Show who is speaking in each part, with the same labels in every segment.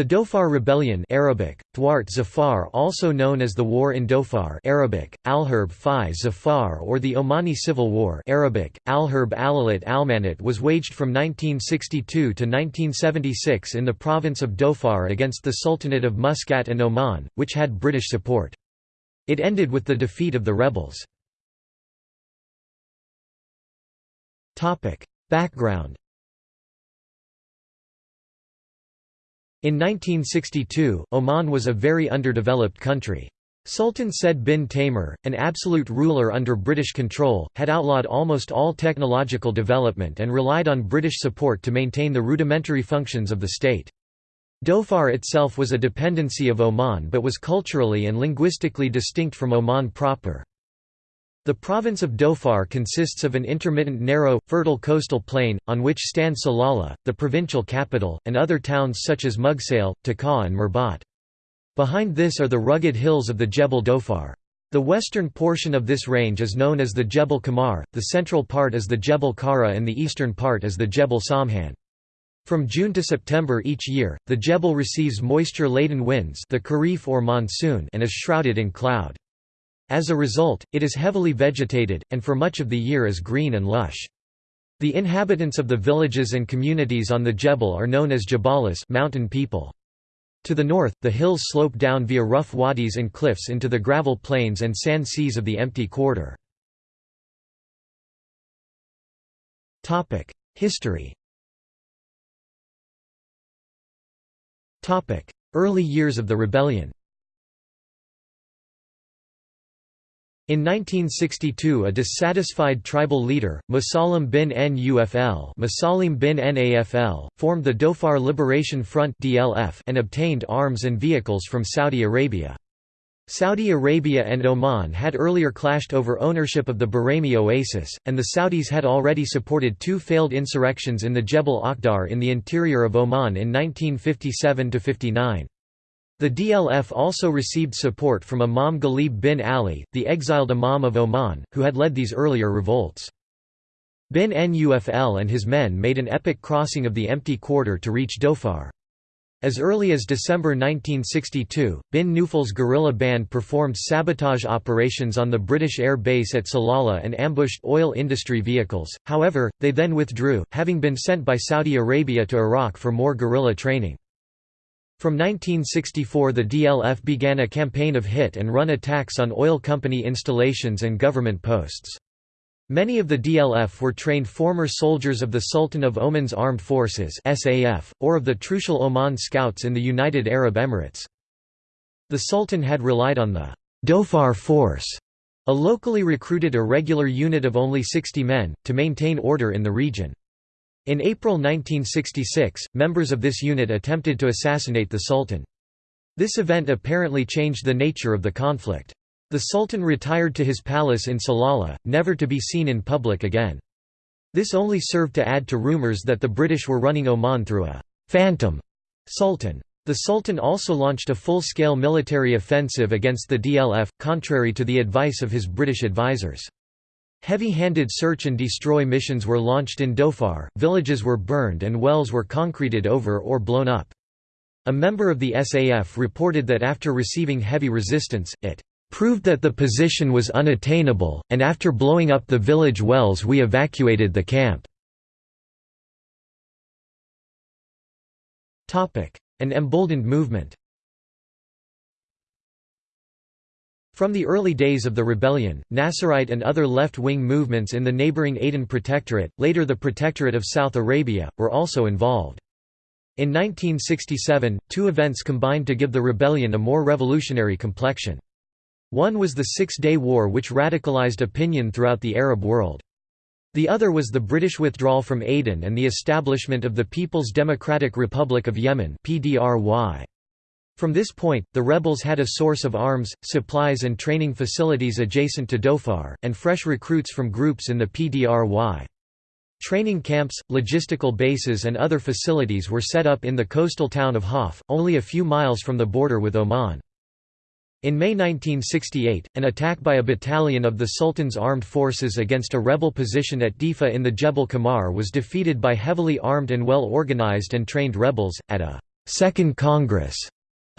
Speaker 1: The Dhofar Rebellion Arabic, Thwart Zafar also known as the War in Dhofar Arabic, Alharb Fi Zafar or the Omani Civil War Arabic, Alharb Alalit Almanat was waged from 1962 to 1976 in the province of Dhofar against the Sultanate of Muscat and Oman, which had British support. It ended with the defeat of the rebels. Background In 1962, Oman was a very underdeveloped country. Sultan Said bin Taimur, an absolute ruler under British control, had outlawed almost all technological development and relied on British support to maintain the rudimentary functions of the state. Dhofar itself was a dependency of Oman but was culturally and linguistically distinct from Oman proper. The province of Dhofar consists of an intermittent narrow, fertile coastal plain, on which stand Salalah, the provincial capital, and other towns such as Mughsale, Taka and Mirbat. Behind this are the rugged hills of the Jebel Dhofar. The western portion of this range is known as the Jebel Kamar, the central part is the Jebel Kara and the eastern part is the Jebel Samhan. From June to September each year, the Jebel receives moisture-laden winds the Kharif or monsoon and is shrouded in cloud. As a result, it is heavily vegetated, and for much of the year is green and lush. The inhabitants of the villages and communities on the Jebel are known as Jabalis mountain people. To the north, the hills slope down via rough wadis and cliffs into the gravel plains and sand seas of the empty quarter. History Early years of the rebellion In 1962 a dissatisfied tribal leader, Musalim bin Nufl Musalim bin Nafl, formed the Dhofar Liberation Front and obtained arms and vehicles from Saudi Arabia. Saudi Arabia and Oman had earlier clashed over ownership of the Buraimi oasis, and the Saudis had already supported two failed insurrections in the Jebel Akhdar in the interior of Oman in 1957–59. The DLF also received support from Imam Ghalib bin Ali, the exiled Imam of Oman, who had led these earlier revolts. Bin Nufl and his men made an epic crossing of the empty quarter to reach Dhofar. As early as December 1962, Bin Nufl's guerrilla band performed sabotage operations on the British air base at Salalah and ambushed oil industry vehicles, however, they then withdrew, having been sent by Saudi Arabia to Iraq for more guerrilla training. From 1964 the DLF began a campaign of hit-and-run attacks on oil company installations and government posts. Many of the DLF were trained former soldiers of the Sultan of Oman's Armed Forces (SAF) or of the Trucial Oman Scouts in the United Arab Emirates. The Sultan had relied on the Dhofar Force, a locally recruited irregular unit of only 60 men, to maintain order in the region. In April 1966, members of this unit attempted to assassinate the Sultan. This event apparently changed the nature of the conflict. The Sultan retired to his palace in Salalah, never to be seen in public again. This only served to add to rumors that the British were running Oman through a «phantom» sultan. The Sultan also launched a full-scale military offensive against the DLF, contrary to the advice of his British advisers. Heavy-handed search and destroy missions were launched in Dhofar, villages were burned and wells were concreted over or blown up. A member of the SAF reported that after receiving heavy resistance, it proved that the position was unattainable, and after blowing up the village wells we evacuated the camp. An emboldened movement From the early days of the rebellion, Nasserite and other left-wing movements in the neighboring Aden Protectorate, later the Protectorate of South Arabia, were also involved. In 1967, two events combined to give the rebellion a more revolutionary complexion. One was the Six-Day War which radicalized opinion throughout the Arab world. The other was the British withdrawal from Aden and the establishment of the People's Democratic Republic of Yemen PDRY. From this point, the rebels had a source of arms, supplies and training facilities adjacent to Dhofar, and fresh recruits from groups in the PDRY. Training camps, logistical bases and other facilities were set up in the coastal town of Hof, only a few miles from the border with Oman. In May 1968, an attack by a battalion of the Sultan's armed forces against a rebel position at Difa in the Jebel Kamar was defeated by heavily armed and well organized and trained rebels, at a Second Congress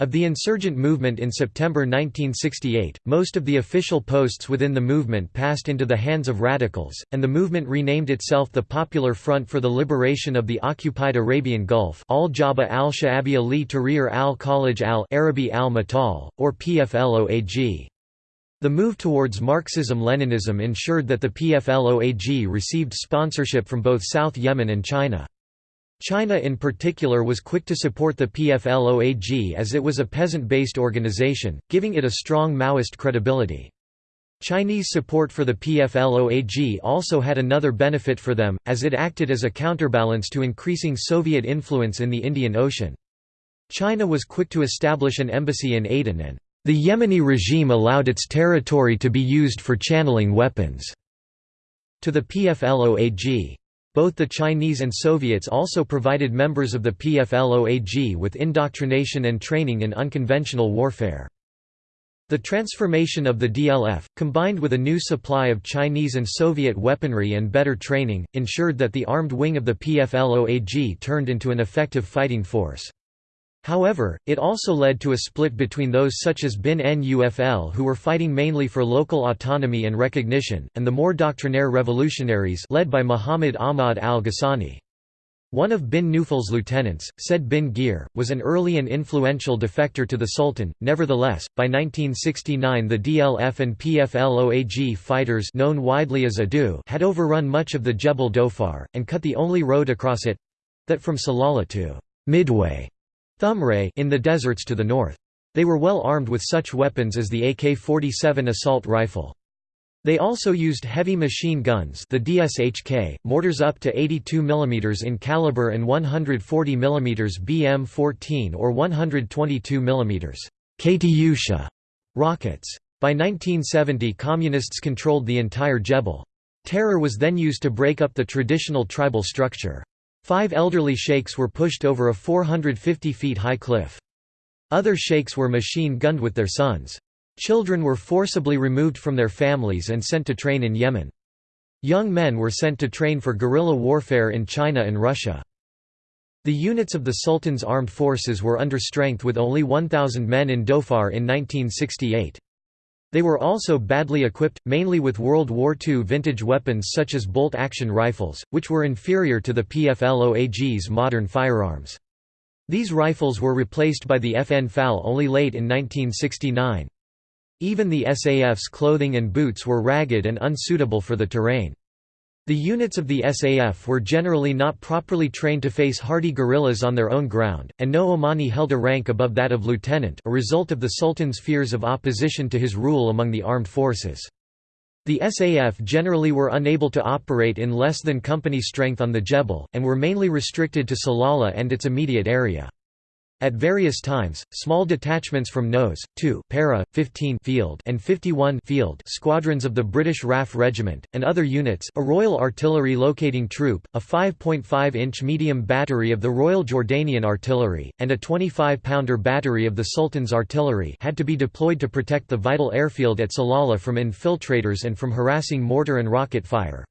Speaker 1: of the insurgent movement in September 1968, most of the official posts within the movement passed into the hands of radicals, and the movement renamed itself the Popular Front for the Liberation of the Occupied Arabian Gulf al-Jabha al-Sha'abiya li Tahrir al-Khalij al-Arabi al-Matal, or PFLOAG. The move towards Marxism-Leninism ensured that the PFLOAG received sponsorship from both South Yemen and China. China in particular was quick to support the PFLOAG as it was a peasant-based organization, giving it a strong Maoist credibility. Chinese support for the PFLOAG also had another benefit for them, as it acted as a counterbalance to increasing Soviet influence in the Indian Ocean. China was quick to establish an embassy in Aden and the Yemeni regime allowed its territory to be used for channeling weapons to the PFLOAG. Both the Chinese and Soviets also provided members of the PFLOAG with indoctrination and training in unconventional warfare. The transformation of the DLF, combined with a new supply of Chinese and Soviet weaponry and better training, ensured that the armed wing of the PFLOAG turned into an effective fighting force. However, it also led to a split between those such as Bin Nufl who were fighting mainly for local autonomy and recognition, and the more doctrinaire revolutionaries led by Muhammad Ahmad al-Ghassani. One of bin Nufl's lieutenants, Said bin Gir, was an early and influential defector to the Sultan. Nevertheless, by 1969 the DLF and PFLOAG fighters known widely as Adu had overrun much of the Jebel Dhofar, and cut the only road across it—that from Salalah to Midway Thumray in the deserts to the north. They were well armed with such weapons as the AK-47 assault rifle. They also used heavy machine guns the DSHK, mortars up to 82 mm in caliber and 140 mm BM-14 or 122 mm Katyusha rockets. By 1970 Communists controlled the entire Jebel. Terror was then used to break up the traditional tribal structure. Five elderly sheikhs were pushed over a 450 feet high cliff. Other sheikhs were machine-gunned with their sons. Children were forcibly removed from their families and sent to train in Yemen. Young men were sent to train for guerrilla warfare in China and Russia. The units of the Sultan's armed forces were under strength with only 1,000 men in Dhofar in 1968. They were also badly equipped, mainly with World War II vintage weapons such as bolt-action rifles, which were inferior to the PFLOAG's modern firearms. These rifles were replaced by the FN FAL only late in 1969. Even the SAF's clothing and boots were ragged and unsuitable for the terrain. The units of the SAF were generally not properly trained to face hardy guerrillas on their own ground, and no Omani held a rank above that of lieutenant a result of the Sultan's fears of opposition to his rule among the armed forces. The SAF generally were unable to operate in less than company strength on the Jebel, and were mainly restricted to Salalah and its immediate area. At various times, small detachments from NOS, 2 Para, 15 Field and 51 Field squadrons of the British RAF Regiment, and other units a Royal Artillery Locating Troop, a 5.5-inch medium battery of the Royal Jordanian Artillery, and a 25-pounder battery of the Sultan's Artillery had to be deployed to protect the vital airfield at Salalah from infiltrators and from harassing mortar and rocket fire.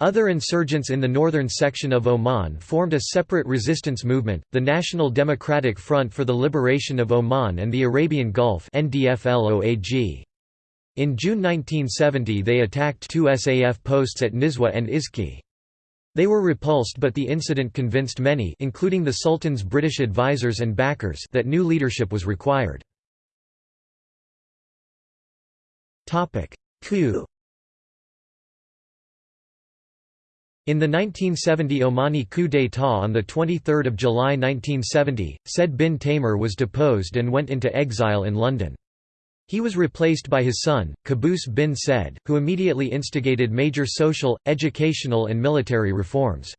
Speaker 1: Other insurgents in the northern section of Oman formed a separate resistance movement, the National Democratic Front for the Liberation of Oman and the Arabian Gulf In June 1970 they attacked two SAF posts at Nizwa and Izki. They were repulsed but the incident convinced many including the Sultan's British advisers and backers that new leadership was required. Coup In the 1970 Omani coup d'état on 23 July 1970, Said bin Taimur was deposed and went into exile in London. He was replaced by his son, Qaboos bin Said, who immediately instigated major social, educational and military reforms.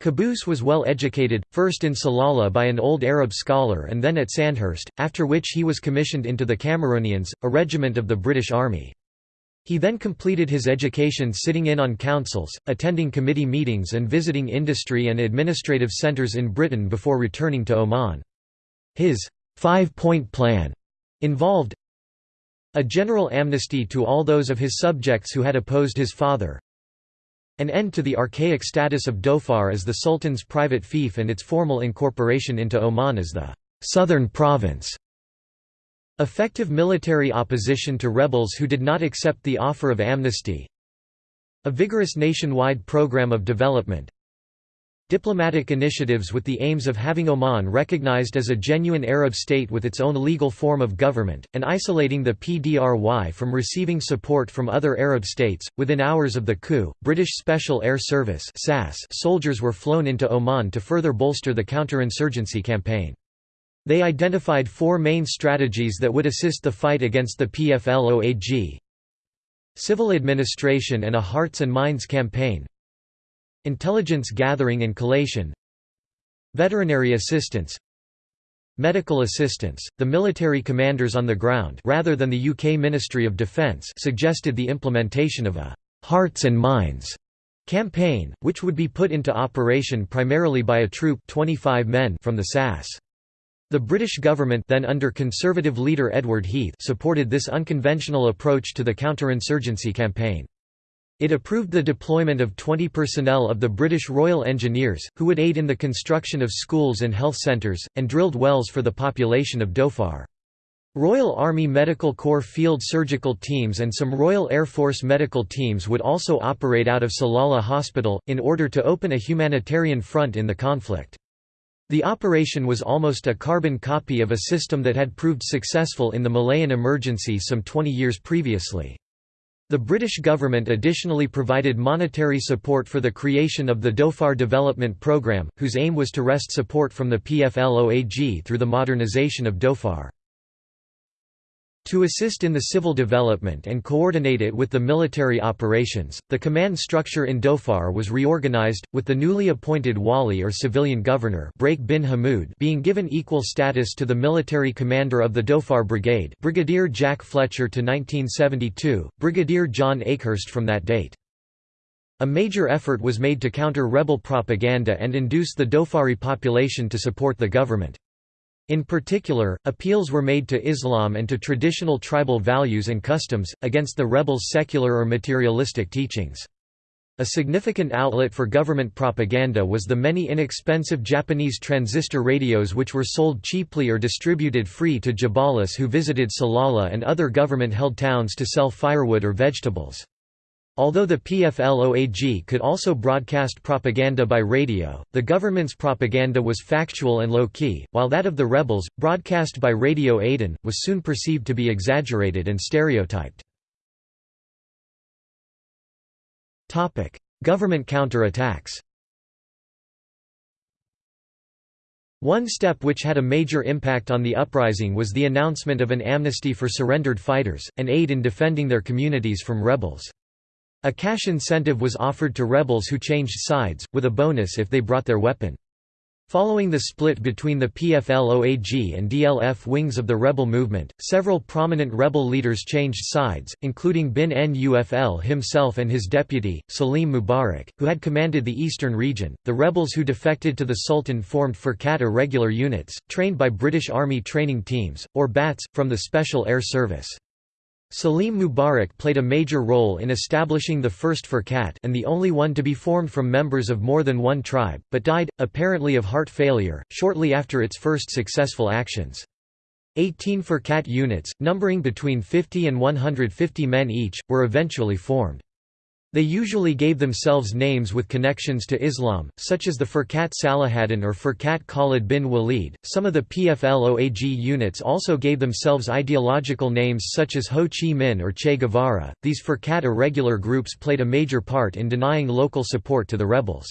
Speaker 1: Qaboos was well educated, first in Salalah by an old Arab scholar and then at Sandhurst, after which he was commissioned into the Cameronians, a regiment of the British Army. He then completed his education sitting in on councils, attending committee meetings and visiting industry and administrative centres in Britain before returning to Oman. His five-point plan involved a general amnesty to all those of his subjects who had opposed his father, An end to the archaic status of Dhofar as the Sultan's private fief and its formal incorporation into Oman as the «southern province». Effective military opposition to rebels who did not accept the offer of amnesty A vigorous nationwide program of development Diplomatic initiatives with the aims of having Oman recognized as a genuine Arab state with its own legal form of government, and isolating the PDRY from receiving support from other Arab states. Within hours of the coup, British Special Air Service soldiers were flown into Oman to further bolster the counterinsurgency campaign. They identified four main strategies that would assist the fight against the PFLOAG Civil administration and a Hearts and Minds campaign Intelligence gathering and collation Veterinary assistance Medical assistance. The military commanders on the ground rather than the UK Ministry of Defence suggested the implementation of a Hearts and Minds campaign, which would be put into operation primarily by a troop 25 men from the SAS. The British government then under Conservative leader Edward Heath supported this unconventional approach to the counterinsurgency campaign. It approved the deployment of 20 personnel of the British Royal Engineers, who would aid in the construction of schools and health centres, and drilled wells for the population of Dhofar. Royal Army Medical Corps field surgical teams and some Royal Air Force medical teams would also operate out of Salalah Hospital, in order to open a humanitarian front in the conflict. The operation was almost a carbon copy of a system that had proved successful in the Malayan emergency some 20 years previously. The British government additionally provided monetary support for the creation of the Dhofar Development Programme, whose aim was to wrest support from the PFLOAG through the modernisation of Dhofar. To assist in the civil development and coordinate it with the military operations, the command structure in Dhofar was reorganized, with the newly appointed wali or civilian governor bin Hamoud being given equal status to the military commander of the Dhofar Brigade Brigadier Jack Fletcher to 1972, Brigadier John Akehurst from that date. A major effort was made to counter rebel propaganda and induce the Dhofari population to support the government. In particular, appeals were made to Islam and to traditional tribal values and customs, against the rebels' secular or materialistic teachings. A significant outlet for government propaganda was the many inexpensive Japanese transistor radios which were sold cheaply or distributed free to Jabalis who visited Salalah and other government-held towns to sell firewood or vegetables. Although the PFLOAG could also broadcast propaganda by radio, the government's propaganda was factual and low-key, while that of the rebels, broadcast by Radio Aden, was soon perceived to be exaggerated and stereotyped. Government counter-attacks One step which had a major impact on the uprising was the announcement of an amnesty for surrendered fighters, and aid in defending their communities from rebels. A cash incentive was offered to rebels who changed sides, with a bonus if they brought their weapon. Following the split between the PFLOAG and DLF wings of the rebel movement, several prominent rebel leaders changed sides, including bin Nufl himself and his deputy, Salim Mubarak, who had commanded the eastern region. The rebels who defected to the Sultan formed Furkat irregular units, trained by British Army training teams, or BATS, from the Special Air Service. Salim Mubarak played a major role in establishing the first Furkat and the only one to be formed from members of more than one tribe, but died, apparently of heart failure, shortly after its first successful actions. Eighteen Furkat units, numbering between 50 and 150 men each, were eventually formed. They usually gave themselves names with connections to Islam, such as the Furkat Salahaddin or Furkat Khalid bin Walid. Some of the PFLOAG units also gave themselves ideological names such as Ho Chi Minh or Che Guevara. These Furkat irregular groups played a major part in denying local support to the rebels.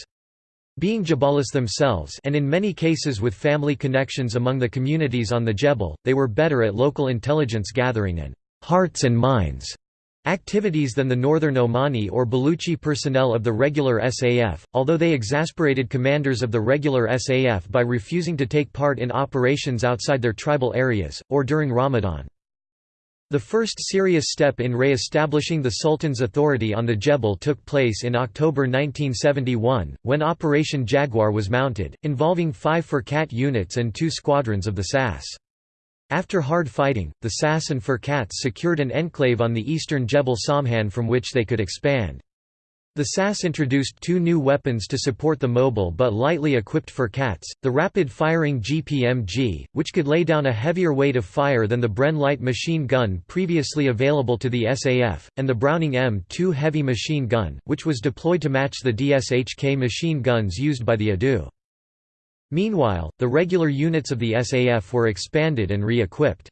Speaker 1: Being Jabalis themselves and in many cases with family connections among the communities on the Jebel, they were better at local intelligence gathering and hearts and minds activities than the northern Omani or Baluchi personnel of the regular SAF, although they exasperated commanders of the regular SAF by refusing to take part in operations outside their tribal areas, or during Ramadan. The first serious step in re-establishing the Sultan's authority on the Jebel took place in October 1971, when Operation Jaguar was mounted, involving five Furkat units and two squadrons of the SAS. After hard fighting, the SAS and Furkats secured an enclave on the eastern Jebel Samhan from which they could expand. The SAS introduced two new weapons to support the mobile but lightly equipped Cats: the rapid-firing GPMG, which could lay down a heavier weight of fire than the Bren light machine gun previously available to the SAF, and the Browning M2 heavy machine gun, which was deployed to match the DSHK machine guns used by the ADU. Meanwhile, the regular units of the SAF were expanded and re-equipped.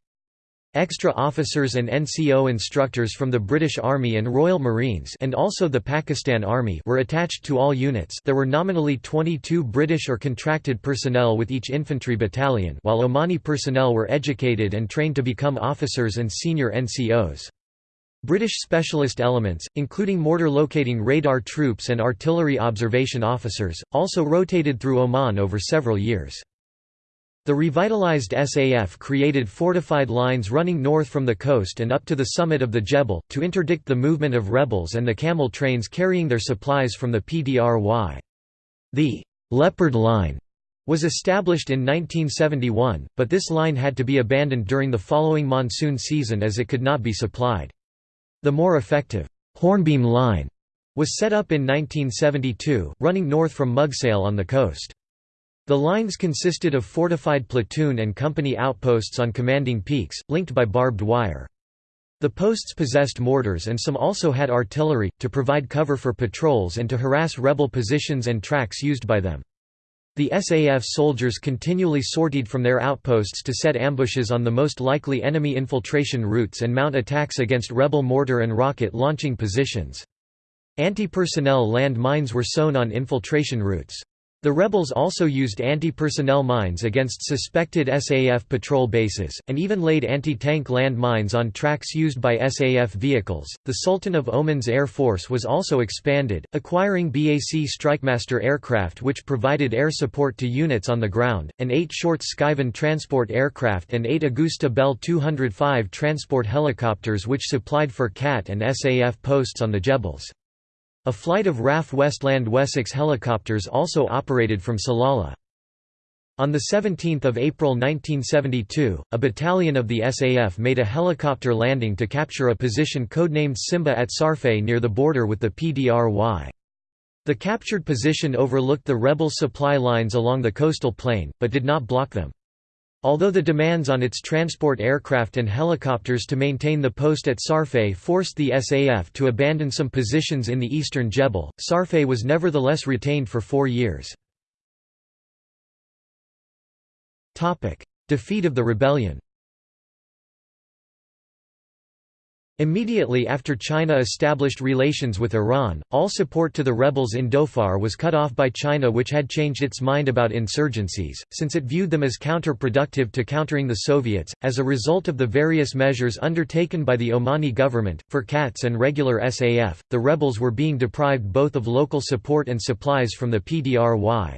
Speaker 1: Extra officers and NCO instructors from the British Army and Royal Marines and also the Pakistan Army were attached to all units there were nominally 22 British or contracted personnel with each infantry battalion while Omani personnel were educated and trained to become officers and senior NCOs. British specialist elements, including mortar locating radar troops and artillery observation officers, also rotated through Oman over several years. The revitalized SAF created fortified lines running north from the coast and up to the summit of the Jebel, to interdict the movement of rebels and the camel trains carrying their supplies from the PDRY. The «Leopard Line» was established in 1971, but this line had to be abandoned during the following monsoon season as it could not be supplied. The more effective «Hornbeam Line» was set up in 1972, running north from Mugsale on the coast. The lines consisted of fortified platoon and company outposts on commanding peaks, linked by barbed wire. The posts possessed mortars and some also had artillery, to provide cover for patrols and to harass rebel positions and tracks used by them. The SAF soldiers continually sortied from their outposts to set ambushes on the most likely enemy infiltration routes and mount attacks against rebel mortar and rocket launching positions. Anti-personnel land mines were sown on infiltration routes. The rebels also used anti-personnel mines against suspected SAF patrol bases, and even laid anti-tank land mines on tracks used by SAF vehicles. The Sultan of Oman's Air Force was also expanded, acquiring BAC Strikemaster aircraft which provided air support to units on the ground, and eight short Skyvan transport aircraft and eight Agusta Bell 205 transport helicopters which supplied Furkat and SAF posts on the Jebels. A flight of RAF Westland Wessex helicopters also operated from Salalah. On 17 April 1972, a battalion of the SAF made a helicopter landing to capture a position codenamed Simba at Sarfeh near the border with the PDRY. The captured position overlooked the rebel supply lines along the coastal plain, but did not block them. Although the demands on its transport aircraft and helicopters to maintain the post at Sarfeh forced the SAF to abandon some positions in the eastern Jebel, Sarfeh was nevertheless retained for four years. Defeat of the rebellion Immediately after China established relations with Iran, all support to the rebels in Dhofar was cut off by China which had changed its mind about insurgencies, since it viewed them as counterproductive to countering the Soviets. As a result of the various measures undertaken by the Omani government, Furkats and regular SAF, the rebels were being deprived both of local support and supplies from the PDRY.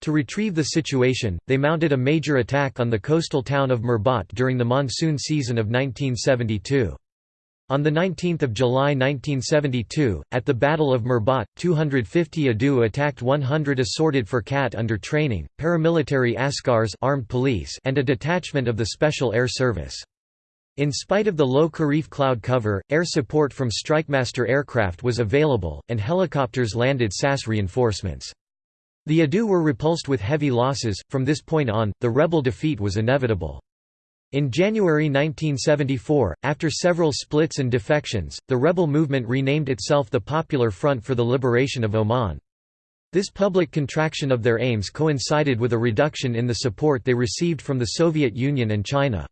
Speaker 1: To retrieve the situation, they mounted a major attack on the coastal town of Mirbat during the monsoon season of 1972. On 19 July 1972, at the Battle of Mirbat, 250 Adu attacked 100 assorted Furkat under training, paramilitary Askars armed police and a detachment of the Special Air Service. In spite of the low Kharif cloud cover, air support from Strikemaster aircraft was available, and helicopters landed SAS reinforcements. The Adu were repulsed with heavy losses, from this point on, the rebel defeat was inevitable. In January 1974, after several splits and defections, the rebel movement renamed itself the Popular Front for the Liberation of Oman. This public contraction of their aims coincided with a reduction in the support they received from the Soviet Union and China.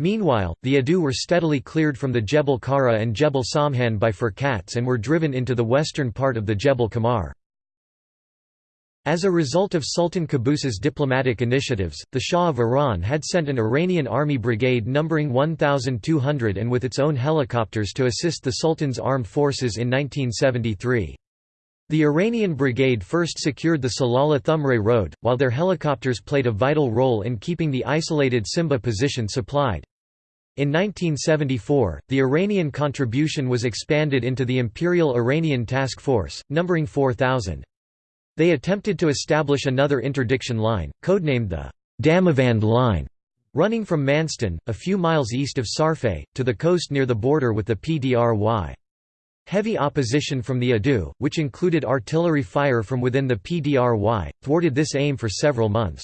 Speaker 1: Meanwhile, the Adu were steadily cleared from the Jebel Kara and Jebel Samhan by Furkats and were driven into the western part of the Jebel Kamar. As a result of Sultan Qaboos's diplomatic initiatives, the Shah of Iran had sent an Iranian army brigade numbering 1,200 and with its own helicopters to assist the Sultan's armed forces in 1973. The Iranian brigade first secured the Salalah Thumray road, while their helicopters played a vital role in keeping the isolated Simba position supplied. In 1974, the Iranian contribution was expanded into the Imperial Iranian Task Force, numbering 4,000. They attempted to establish another interdiction line, codenamed the Damavand Line, running from Manston, a few miles east of Sarfeh, to the coast near the border with the PDRY. Heavy opposition from the Adu, which included artillery fire from within the PDRY, thwarted this aim for several months.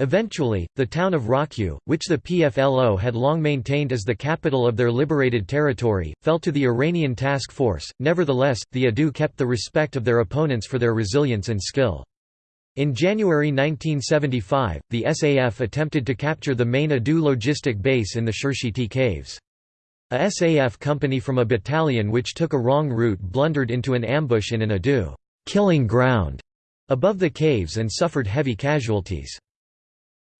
Speaker 1: Eventually, the town of Rakkyu, which the PFLO had long maintained as the capital of their liberated territory, fell to the Iranian task force. Nevertheless, the Adu kept the respect of their opponents for their resilience and skill. In January 1975, the SAF attempted to capture the main Adu logistic base in the Shirshiti caves. A SAF company from a battalion which took a wrong route blundered into an ambush in an Adu killing ground above the caves and suffered heavy casualties.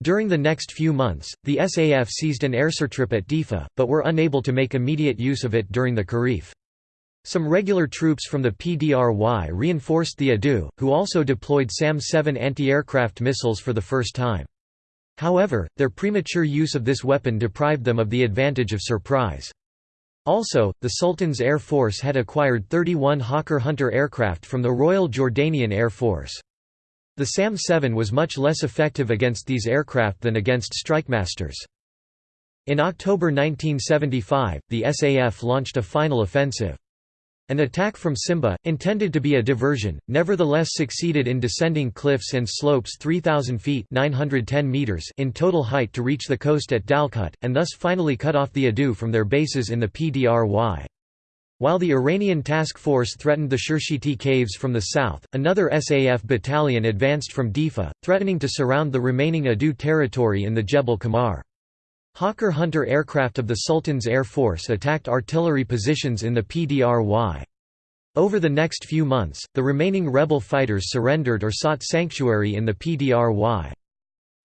Speaker 1: During the next few months, the SAF seized an airstrip at Difa, but were unable to make immediate use of it during the Kharif. Some regular troops from the PDRY reinforced the Adu, who also deployed SAM-7 anti-aircraft missiles for the first time. However, their premature use of this weapon deprived them of the advantage of surprise. Also, the Sultan's Air Force had acquired 31 Hawker Hunter aircraft from the Royal Jordanian Air Force. The SAM-7 was much less effective against these aircraft than against Strikemasters. In October 1975, the SAF launched a final offensive. An attack from Simba, intended to be a diversion, nevertheless succeeded in descending cliffs and slopes 3,000 feet 910 meters in total height to reach the coast at Dalkut, and thus finally cut off the Adu from their bases in the PDRY. While the Iranian task force threatened the Shirshiti caves from the south, another SAF battalion advanced from Difa, threatening to surround the remaining Adu territory in the Jebel Kamar. Hawker Hunter aircraft of the Sultan's Air Force attacked artillery positions in the PDRY. Over the next few months, the remaining rebel fighters surrendered or sought sanctuary in the PDRY.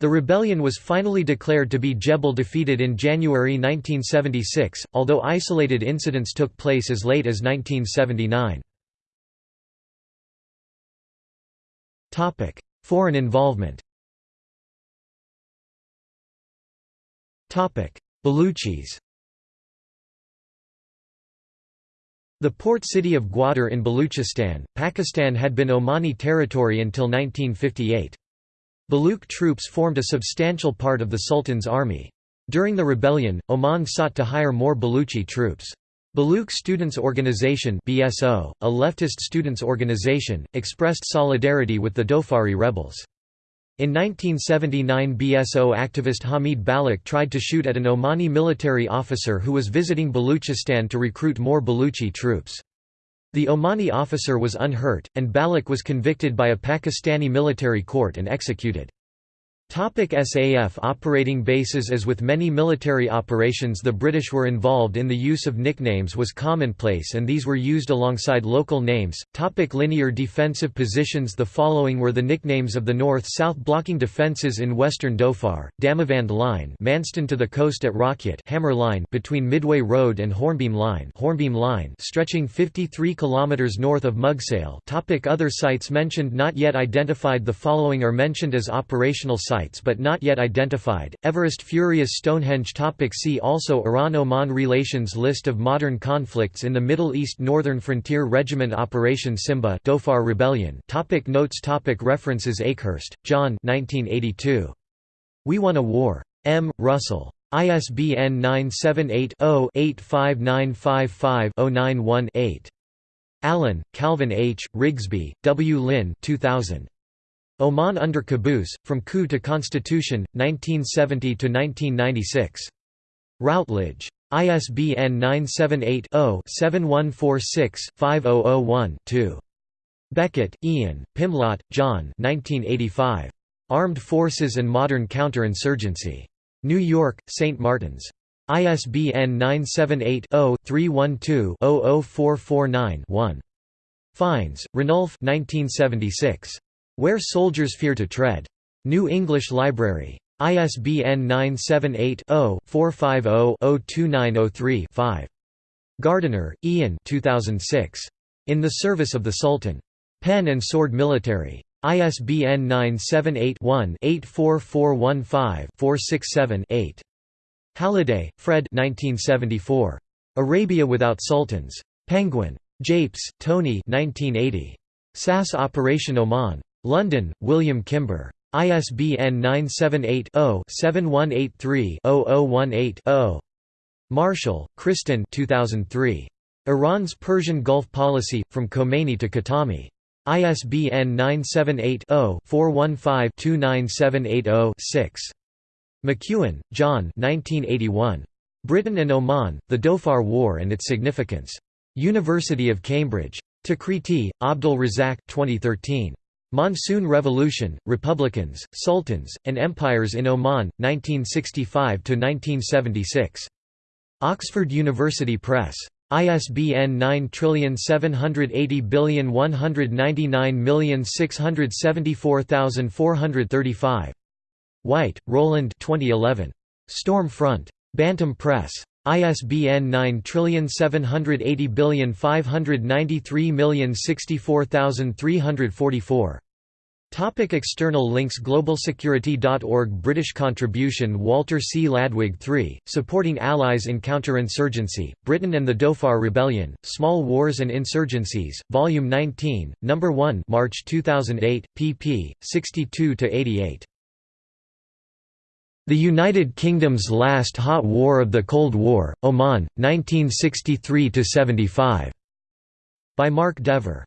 Speaker 1: The rebellion was finally declared to be Jebel defeated in January 1976, although isolated incidents took place as late as 1979. Foreign involvement Baluchis The port city of Gwadar in Baluchistan, Pakistan had been Omani territory until 1958. Baluch troops formed a substantial part of the Sultan's army. During the rebellion, Oman sought to hire more Baluchi troops. Baluch Students' Organization BSO, a leftist students' organization, expressed solidarity with the Dhofari rebels. In 1979 BSO activist Hamid Baloch tried to shoot at an Omani military officer who was visiting Baluchistan to recruit more Baluchi troops. The Omani officer was unhurt, and Baloch was convicted by a Pakistani military court and executed. Topic SAF operating bases As with many military operations the British were involved in the use of nicknames was commonplace and these were used alongside local names. Topic linear defensive positions The following were the nicknames of the north-south blocking defences in western Dhofar, Damavand Line Manston to the coast at Rakyat Hammer Line between Midway Road and Hornbeam Line Hornbeam Line stretching 53 km north of Mugsale Topic Other sites mentioned not yet identified The following are mentioned as operational sites sites but not yet identified. Everest Furious Stonehenge topic See also Iran-Oman relations List of modern conflicts in the Middle East Northern Frontier Regiment Operation Simba Dhofar Rebellion topic Notes topic References Akehurst, John 1982. We Won a War. M. Russell. ISBN 978 0 85955 091 8. Allen, Calvin H., Rigsbee, W. Lynn 2000. Oman under Qaboos, From Coup to Constitution, 1970–1996. Routledge. ISBN 978-0-7146-5001-2. Beckett, Ian, Pimlott, John 1985. Armed Forces and Modern Counterinsurgency. New York, St. Martin's. ISBN 978 0 312 00449 Fiennes, Ranulph 1976. Where Soldiers Fear to Tread. New English Library. ISBN 978-0-450-02903-5. Gardiner, Ian 2006. In the Service of the Sultan. Pen and Sword Military. ISBN 978-1-84415-467-8. Halliday, Fred 1974. Arabia Without Sultans. Penguin. Jeapes, Tony 1980. SAS Operation Oman. London, William Kimber. ISBN 978-0-7183-0018-0. Marschall, Christin 2003. Iran's Persian Gulf policy, from Khomeini to Khatami. ISBN 978-0-415-29780-6. McEwan, John Britain and Oman, The Dhofar War and its Significance. University of Cambridge. Takriti, Abdul Razak 2013. Monsoon Revolution, Republicans, Sultans, and Empires in Oman, 1965–1976. Oxford University Press. ISBN 9780199674435. White, Roland 2011. Storm Front. Bantam Press. ISBN 9780593064344. Topic external links Globalsecurity.org British contribution Walter C. Ladwig III, Supporting Allies in Counterinsurgency, Britain and the Dhofar Rebellion, Small Wars and Insurgencies, Volume 19, No. 1 March 2008, pp. 62–88. The United Kingdom's Last Hot War of the Cold War, Oman, 1963–75. By Marc DeVore